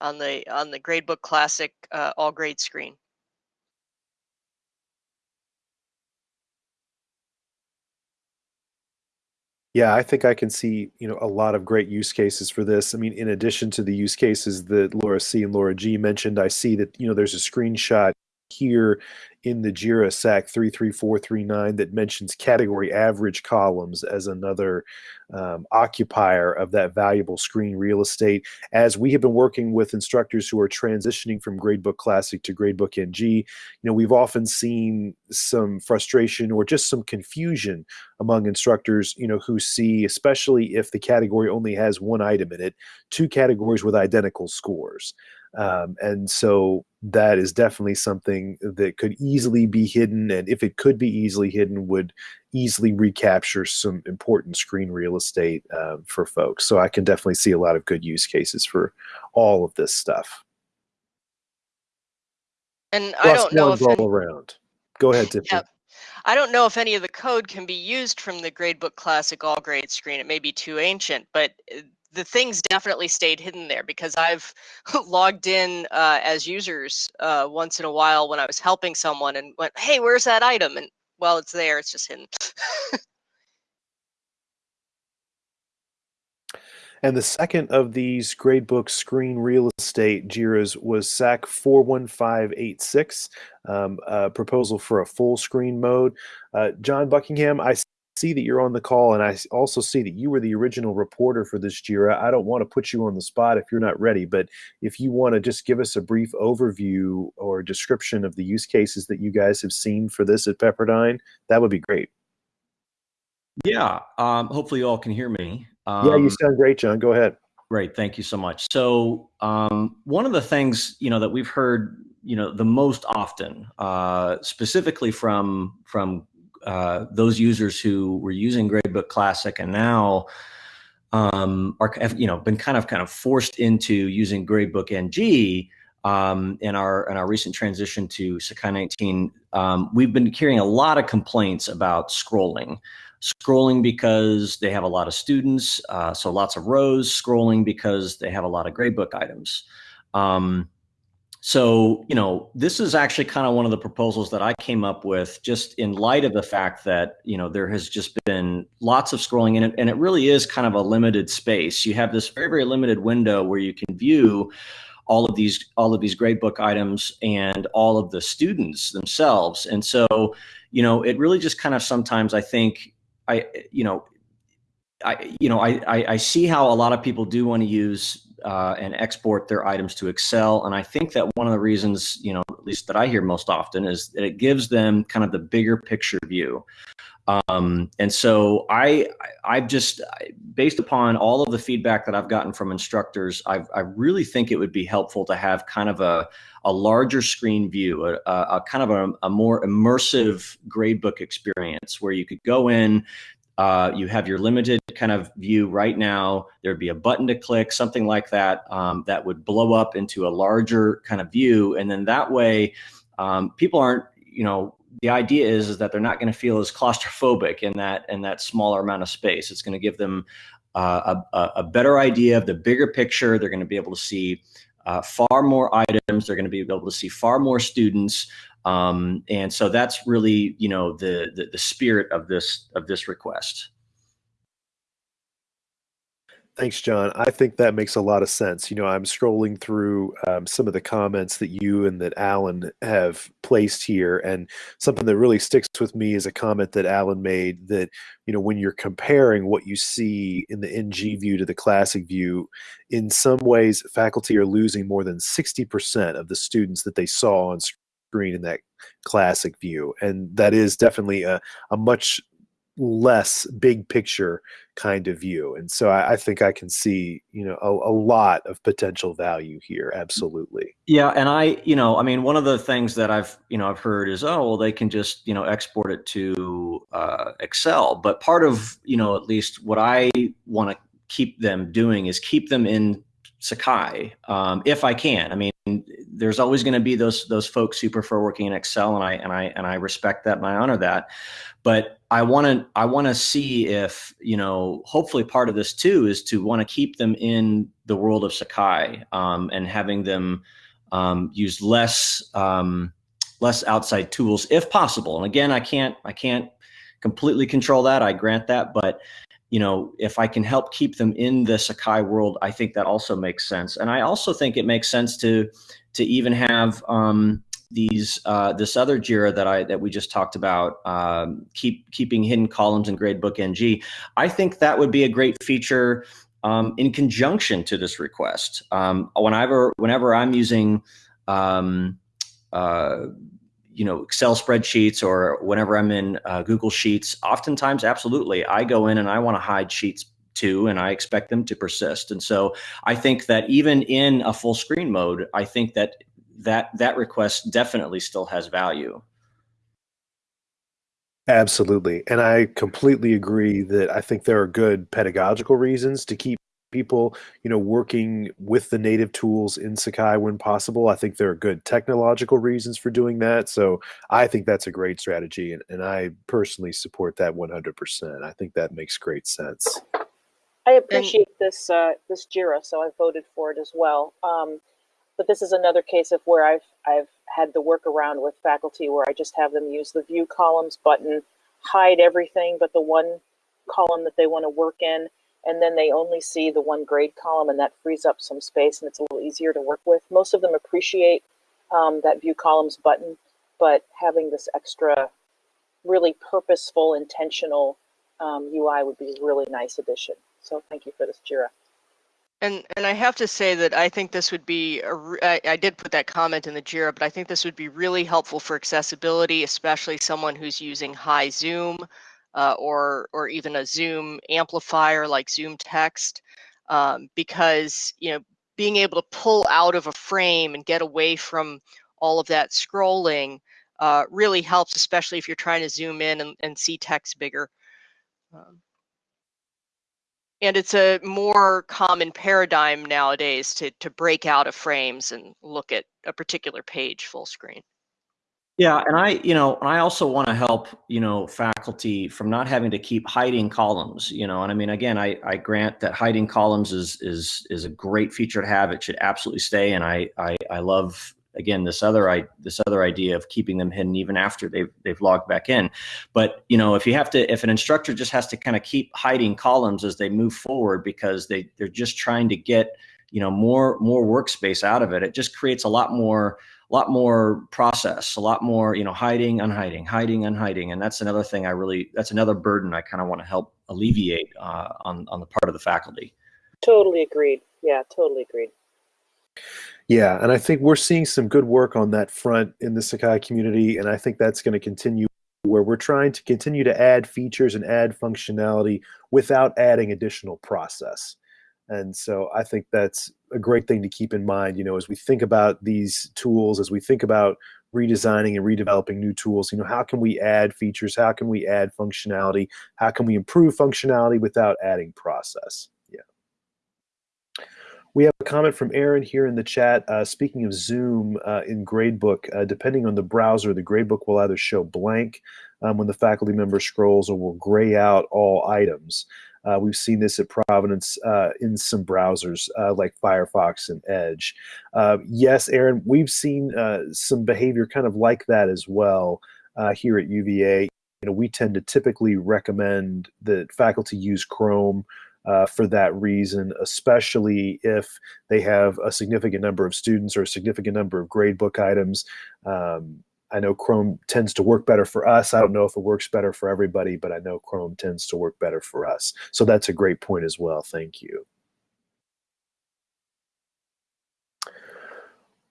on the on the Gradebook Classic uh, all grade screen. Yeah, I think I can see, you know, a lot of great use cases for this. I mean, in addition to the use cases that Laura C and Laura G mentioned, I see that, you know, there's a screenshot here in the JIRA SAK 33439 that mentions category average columns as another um, occupier of that valuable screen real estate. As we have been working with instructors who are transitioning from Gradebook Classic to Gradebook NG, you know, we've often seen some frustration or just some confusion among instructors, you know, who see, especially if the category only has one item in it, two categories with identical scores. Um, and so that is definitely something that could easily be hidden. And if it could be easily hidden, would easily recapture some important screen real estate uh, for folks. So I can definitely see a lot of good use cases for all of this stuff. And Plus I don't know if all any, around. Go ahead, Tiffany. Yeah, I don't know if any of the code can be used from the Gradebook Classic All Grade screen. It may be too ancient, but uh, the things definitely stayed hidden there because I've logged in uh, as users uh, once in a while when I was helping someone and went, "Hey, where's that item?" And well, it's there. It's just hidden. and the second of these gradebook screen real estate JIRAs was SAK 41586, um, a proposal for a full screen mode. Uh, John Buckingham, I see that you're on the call, and I also see that you were the original reporter for this JIRA. I don't want to put you on the spot if you're not ready, but if you want to just give us a brief overview or description of the use cases that you guys have seen for this at Pepperdine, that would be great. Yeah, um, hopefully you all can hear me. Um, yeah, you um, sound great, John. Go ahead. Great, thank you so much. So um, one of the things you know that we've heard you know the most often, uh, specifically from from uh, those users who were using Gradebook Classic and now um, are have, you know been kind of kind of forced into using Gradebook NG um, in our in our recent transition to Sakai 19. Um, we've been hearing a lot of complaints about scrolling. Scrolling because they have a lot of students, uh, so lots of rows. Scrolling because they have a lot of gradebook items. Um, so, you know, this is actually kind of one of the proposals that I came up with just in light of the fact that, you know, there has just been lots of scrolling in it and it really is kind of a limited space. You have this very, very limited window where you can view all of these all of these gradebook items and all of the students themselves. And so, you know, it really just kind of sometimes I think I, you know, I, you know, I, I, I see how a lot of people do want to use uh, and export their items to Excel. And I think that one of the reasons, you know, at least that I hear most often is that it gives them kind of the bigger picture view. Um, and so I, I've just, based upon all of the feedback that I've gotten from instructors, I've, I really think it would be helpful to have kind of a, a larger screen view, a, a kind of a, a, more immersive gradebook experience where you could go in, uh, you have your limited kind of view right now. There'd be a button to click, something like that, um, that would blow up into a larger kind of view. And then that way, um, people aren't, you know, the idea is, is that they're not going to feel as claustrophobic in that in that smaller amount of space. It's going to give them uh, a, a better idea of the bigger picture. They're going to be able to see uh, far more items. They're going to be able to see far more students. Um, and so that's really, you know, the, the, the spirit of this of this request. Thanks, John. I think that makes a lot of sense. You know, I'm scrolling through um, some of the comments that you and that Alan have placed here, and something that really sticks with me is a comment that Alan made that, you know, when you're comparing what you see in the NG view to the classic view, in some ways, faculty are losing more than 60% of the students that they saw on screen in that classic view. And that is definitely a, a much less big picture kind of view. And so I, I think I can see, you know, a, a, lot of potential value here. Absolutely. Yeah. And I, you know, I mean, one of the things that I've, you know, I've heard is, oh, well, they can just, you know, export it to uh, Excel. But part of, you know, at least what I want to keep them doing is keep them in Sakai um, if I can. I mean, there's always going to be those those folks who prefer working in Excel, and I and I and I respect that and I honor that. But I want to I want to see if you know. Hopefully, part of this too is to want to keep them in the world of Sakai um, and having them um, use less um, less outside tools if possible. And again, I can't I can't completely control that. I grant that, but you know, if I can help keep them in the Sakai world, I think that also makes sense. And I also think it makes sense to to even have um, these uh, this other Jira that I that we just talked about, um, keep keeping hidden columns in Gradebook NG. I think that would be a great feature um, in conjunction to this request. Um, whenever whenever I'm using um, uh, you know excel spreadsheets or whenever i'm in uh, google sheets oftentimes absolutely i go in and i want to hide sheets too and i expect them to persist. And so i think that even in a full screen mode i think that that that request definitely still has value. Absolutely. And i completely agree that i think there are good pedagogical reasons to keep people, you know, working with the native tools in Sakai when possible. I think there are good technological reasons for doing that. So I think that's a great strategy, and, and I personally support that 100%. I think that makes great sense. I appreciate this uh, this Jira, so I voted for it as well. Um, but this is another case of where I've I've had the workaround with faculty where I just have them use the view columns button, hide everything but the one column that they want to work in, and then they only see the one grade column and that frees up some space and it's a little easier to work with. Most of them appreciate um, that view columns button, but having this extra really purposeful, intentional um, UI would be a really nice addition. So thank you for this, Jira. And and I have to say that I think this would be a, I, I did put that comment in the Jira, but I think this would be really helpful for accessibility, especially someone who's using high zoom uh, or or even a Zoom amplifier like Zoom Text, um, because you know being able to pull out of a frame and get away from all of that scrolling uh, really helps, especially if you're trying to zoom in and, and see text bigger. Um, and it's a more common paradigm nowadays to, to break out of frames and look at a particular page full screen. Yeah, and I, you know, and I also want to help, you know, faculty from not having to keep hiding columns, you know. And I mean, again, I, I grant that hiding columns is is is a great feature to have. It should absolutely stay. And I I, I love again this other I this other idea of keeping them hidden even after they've they've logged back in. But you know, if you have to, if an instructor just has to kind of keep hiding columns as they move forward because they they're just trying to get you know more more workspace out of it, it just creates a lot more a lot more process, a lot more, you know, hiding, unhiding, hiding, unhiding. And that's another thing I really, that's another burden I kind of want to help alleviate uh, on, on the part of the faculty. Totally agreed. Yeah, totally agreed. Yeah, and I think we're seeing some good work on that front in the Sakai community, and I think that's going to continue where we're trying to continue to add features and add functionality without adding additional process. And so I think that's a great thing to keep in mind, you know, as we think about these tools, as we think about redesigning and redeveloping new tools, you know, how can we add features? How can we add functionality? How can we improve functionality without adding process? Yeah. We have a comment from Aaron here in the chat. Uh, speaking of Zoom uh, in Gradebook, uh, depending on the browser, the Gradebook will either show blank um, when the faculty member scrolls or will gray out all items. Uh, we've seen this at Providence uh, in some browsers uh, like Firefox and Edge. Uh, yes, Aaron, we've seen uh, some behavior kind of like that as well uh, here at UVA. You know, we tend to typically recommend that faculty use Chrome for that reason, especially if they have a significant number of students or a significant number of gradebook items. Um, I know Chrome tends to work better for us. I don't know if it works better for everybody, but I know Chrome tends to work better for us. So that's a great point as well. Thank you.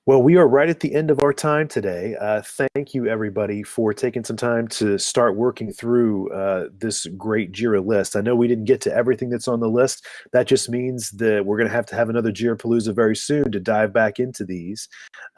Well, we are right at the end of our time today. Uh, thank you, everybody, for taking some time to start working through uh, this great JIRA list. I know we didn't get to everything that's on the list. That just means that we're going to have to have another JIRA Palooza very soon to dive back into these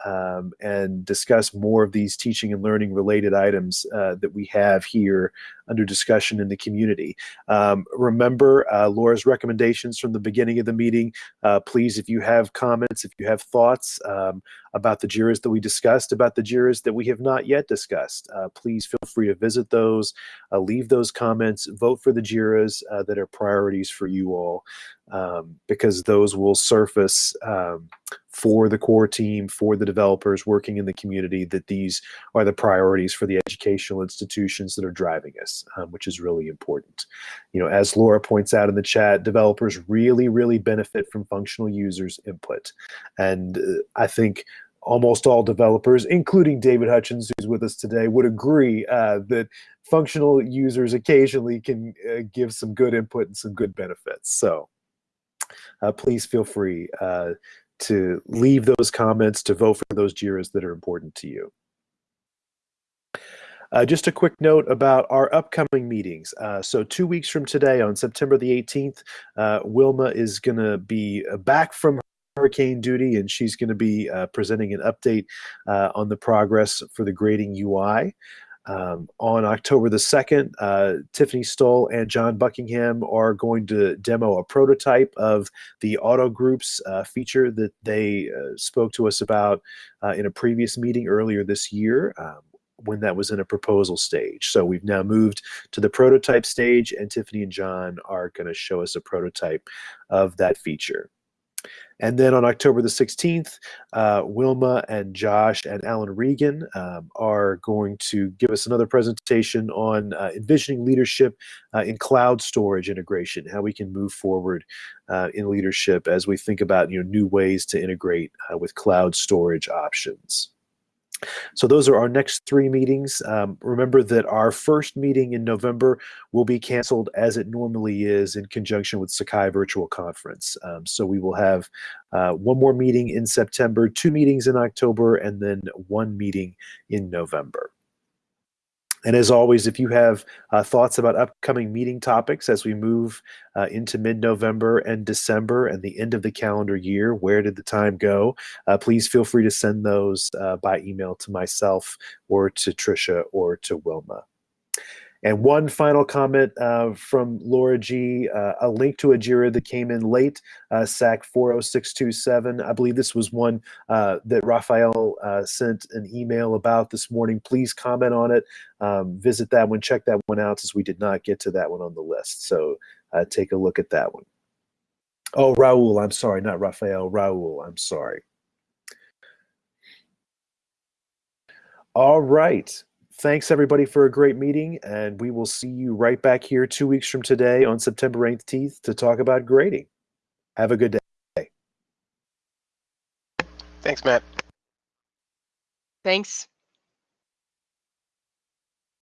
um, and discuss more of these teaching and learning related items uh, that we have here under discussion in the community. Um, remember uh, Laura's recommendations from the beginning of the meeting. Uh, please, if you have comments, if you have thoughts, um, about the JIRAs that we discussed, about the JIRAs that we have not yet discussed. Uh, please feel free to visit those, uh, leave those comments, vote for the JIRAs uh, that are priorities for you all, um, because those will surface um, for the core team, for the developers working in the community, that these are the priorities for the educational institutions that are driving us, um, which is really important. You know, as Laura points out in the chat, developers really, really benefit from functional users' input. And uh, I think almost all developers, including David Hutchins, who's with us today, would agree uh, that functional users occasionally can uh, give some good input and some good benefits. So uh, please feel free uh, to leave those comments, to vote for those JIRAs that are important to you. Uh, just a quick note about our upcoming meetings. Uh, so two weeks from today, on September the 18th, uh, Wilma is going to be uh, back from hurricane duty, and she's going to be uh, presenting an update uh, on the progress for the grading UI. Um, on October the 2nd, uh, Tiffany Stoll and John Buckingham are going to demo a prototype of the auto groups uh, feature that they uh, spoke to us about uh, in a previous meeting earlier this year. Um, when that was in a proposal stage. So we've now moved to the prototype stage, and Tiffany and John are going to show us a prototype of that feature. And then on October the 16th, uh, Wilma and Josh and Alan Regan um, are going to give us another presentation on uh, envisioning leadership uh, in cloud storage integration, how we can move forward uh, in leadership as we think about you know, new ways to integrate uh, with cloud storage options. So those are our next three meetings. Um, remember that our first meeting in November will be canceled as it normally is in conjunction with Sakai Virtual Conference. Um, so we will have uh, one more meeting in September, two meetings in October, and then one meeting in November. And as always, if you have uh, thoughts about upcoming meeting topics as we move uh, into mid-November and December and the end of the calendar year, where did the time go? Uh, please feel free to send those uh, by email to myself or to Tricia or to Wilma. And one final comment uh, from Laura G, uh, a link to a JIRA that came in late, uh, SAK 40627. I believe this was one uh, that Raphael uh, sent an email about this morning. Please comment on it. Um, visit that one, check that one out since we did not get to that one on the list. So uh, take a look at that one. Oh, Raul, I'm sorry, not Raphael, Raul, I'm sorry. All right thanks everybody for a great meeting, and we will see you right back here two weeks from today on September 18th to talk about grading. Have a good day. Thanks, Matt. Thanks.